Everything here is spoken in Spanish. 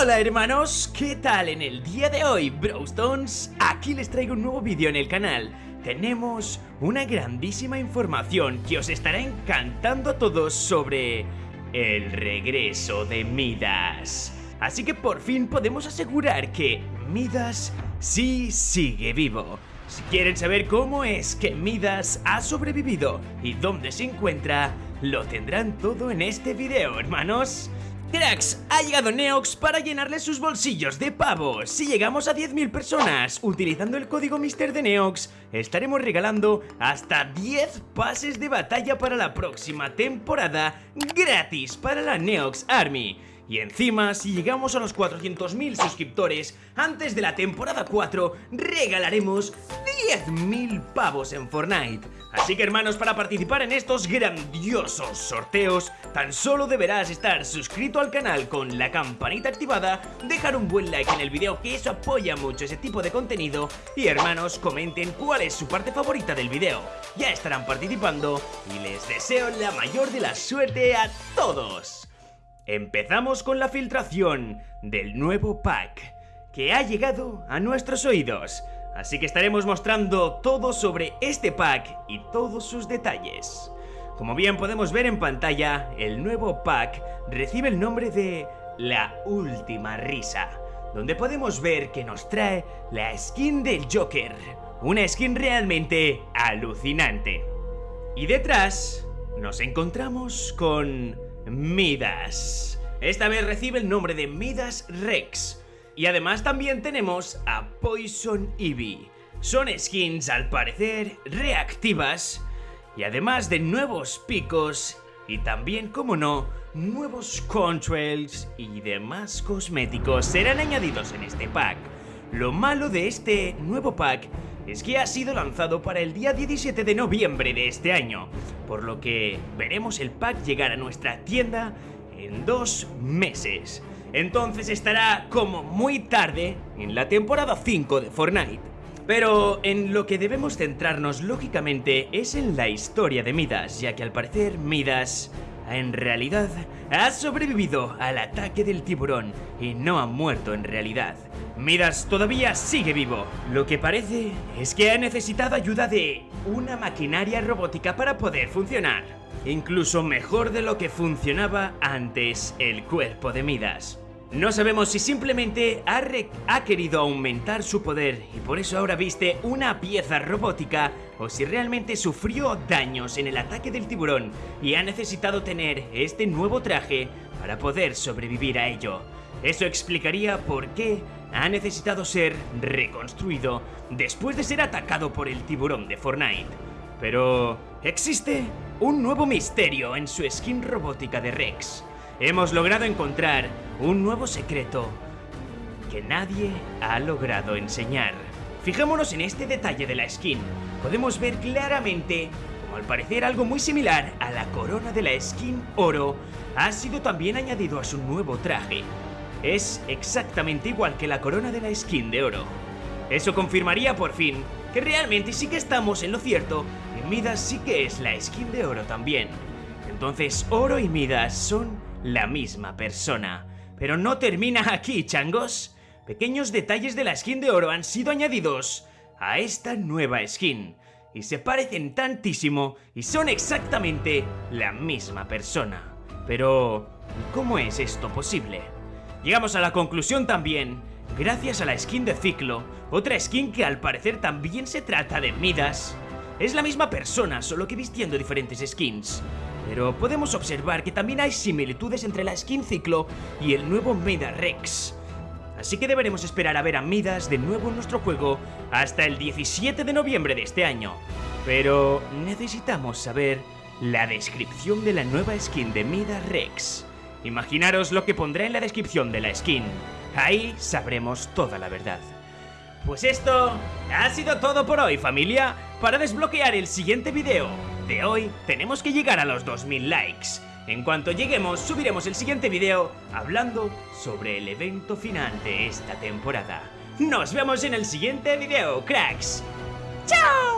Hola hermanos, ¿qué tal? En el día de hoy, Browstones, aquí les traigo un nuevo vídeo en el canal. Tenemos una grandísima información que os estará encantando a todos sobre el regreso de Midas. Así que por fin podemos asegurar que Midas sí sigue vivo. Si quieren saber cómo es que Midas ha sobrevivido y dónde se encuentra, lo tendrán todo en este video, hermanos. Cracks, ha llegado Neox para llenarle sus bolsillos de pavos. Si llegamos a 10.000 personas utilizando el código Mister de Neox, estaremos regalando hasta 10 pases de batalla para la próxima temporada gratis para la Neox Army. Y encima, si llegamos a los 400.000 suscriptores antes de la temporada 4, regalaremos 10.000 pavos en Fortnite. Así que hermanos, para participar en estos grandiosos sorteos, tan solo deberás estar suscrito al canal con la campanita activada, dejar un buen like en el video que eso apoya mucho ese tipo de contenido y hermanos, comenten cuál es su parte favorita del video. Ya estarán participando y les deseo la mayor de la suerte a todos. Empezamos con la filtración del nuevo pack que ha llegado a nuestros oídos. Así que estaremos mostrando todo sobre este pack y todos sus detalles. Como bien podemos ver en pantalla, el nuevo pack recibe el nombre de La Última Risa, donde podemos ver que nos trae la skin del Joker, una skin realmente alucinante. Y detrás nos encontramos con Midas. Esta vez recibe el nombre de Midas Rex. Y además también tenemos a Poison Eevee. Son skins al parecer reactivas y además de nuevos picos y también, como no, nuevos contrails y demás cosméticos serán añadidos en este pack. Lo malo de este nuevo pack es que ha sido lanzado para el día 17 de noviembre de este año, por lo que veremos el pack llegar a nuestra tienda en dos meses. Entonces estará como muy tarde en la temporada 5 de Fortnite. Pero en lo que debemos centrarnos lógicamente es en la historia de Midas, ya que al parecer Midas en realidad ha sobrevivido al ataque del tiburón y no ha muerto en realidad. Midas todavía sigue vivo. Lo que parece es que ha necesitado ayuda de una maquinaria robótica para poder funcionar. Incluso mejor de lo que funcionaba antes el cuerpo de Midas. No sabemos si simplemente ha, ha, querido aumentar su poder y por eso ahora viste una pieza robótica o si realmente sufrió daños en el ataque del tiburón y ha necesitado tener este nuevo traje para poder sobrevivir a ello. Eso explicaría por qué ha necesitado ser reconstruido después de ser atacado por el tiburón de Fortnite. Pero existe un nuevo misterio en su skin robótica de Rex hemos logrado encontrar un nuevo secreto que nadie ha logrado enseñar. Fijémonos en este detalle de la skin. Podemos ver claramente como al parecer algo muy similar a la corona de la skin oro ha sido también añadido a su nuevo traje. Es exactamente igual que la corona de la skin de oro. Eso confirmaría por fin que realmente sí que estamos en lo cierto y Midas sí que es la skin de oro también. Entonces oro y Midas son la misma persona. Pero no termina aquí, changos. Pequeños detalles de la skin de oro han sido añadidos a esta nueva skin. Y se parecen tantísimo y son exactamente la misma persona. Pero, ¿cómo es esto posible? Llegamos a la conclusión también, gracias a la skin de Ciclo, otra skin que al parecer también se trata de Midas. Es la misma persona, solo que vistiendo diferentes skins. Pero podemos observar que también hay similitudes entre la skin Ciclo y el nuevo Mida Rex. Así que deberemos esperar a ver a Midas de nuevo en nuestro juego hasta el 17 de noviembre de este año. Pero necesitamos saber la descripción de la nueva skin de Midas Rex. Imaginaros lo que pondré en la descripción de la skin. Ahí sabremos toda la verdad. Pues esto ha sido todo por hoy familia. Para desbloquear el siguiente video de hoy tenemos que llegar a los 2000 likes. En cuanto lleguemos subiremos el siguiente video hablando sobre el evento final de esta temporada. Nos vemos en el siguiente video, cracks. ¡Chao!